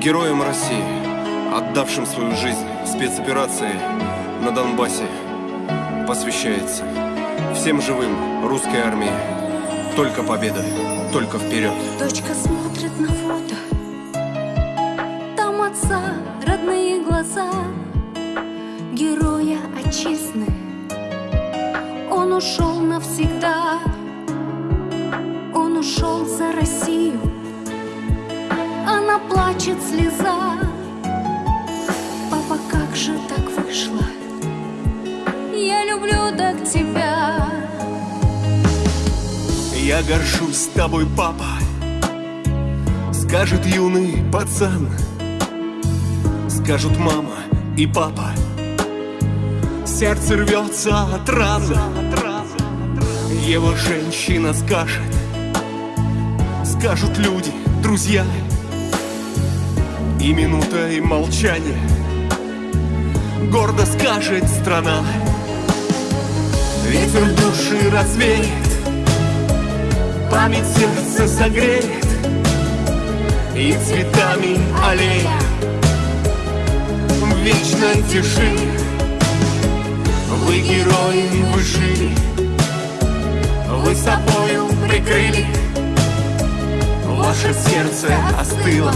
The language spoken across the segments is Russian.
Героям России, отдавшим свою жизнь спецоперации на Донбассе, посвящается всем живым русской армии. Только победа, только вперед. Дочка смотрит на фото, там отца родные глаза, героя отчизны. Он ушел навсегда, он ушел за Россию. Плачет слеза. Папа, как же так вышло? Я люблю так тебя. Я горжусь тобой, папа Скажет юный пацан Скажут мама и папа Сердце рвется от ран Его женщина скажет Скажут люди, друзья И минутой молчания Гордо скажет страна. Ветер души развеет. Память сердце согреет. И цветами аллея. В вечной тиши. Вы герои, вы жили Вы собою прикрыли. Ваше сердце остыло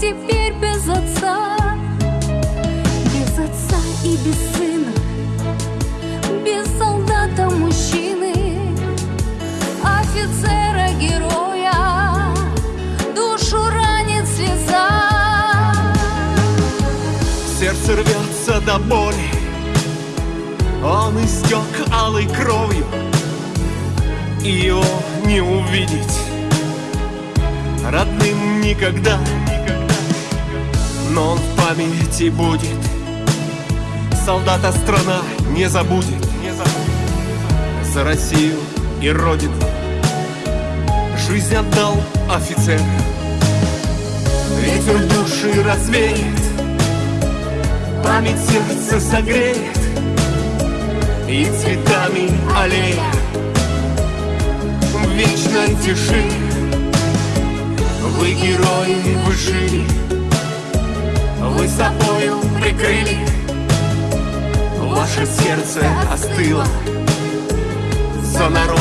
теперь без отца, без отца и без сына, без солдата мужчины, офицера героя, душу ранит слеза. Сердце рвется до боли. Он истек алой кровью. И его не увидеть. Родным никогда Но он в памяти будет. Солдата страна не забудет. За Россию и Родину Жизнь отдал офицер. Ветер души развеет Память сердце согреет И цветами аллея В вечной тиши Вы герои, вы жили Вы собою прикрыли. Ваше сердце остыло За народ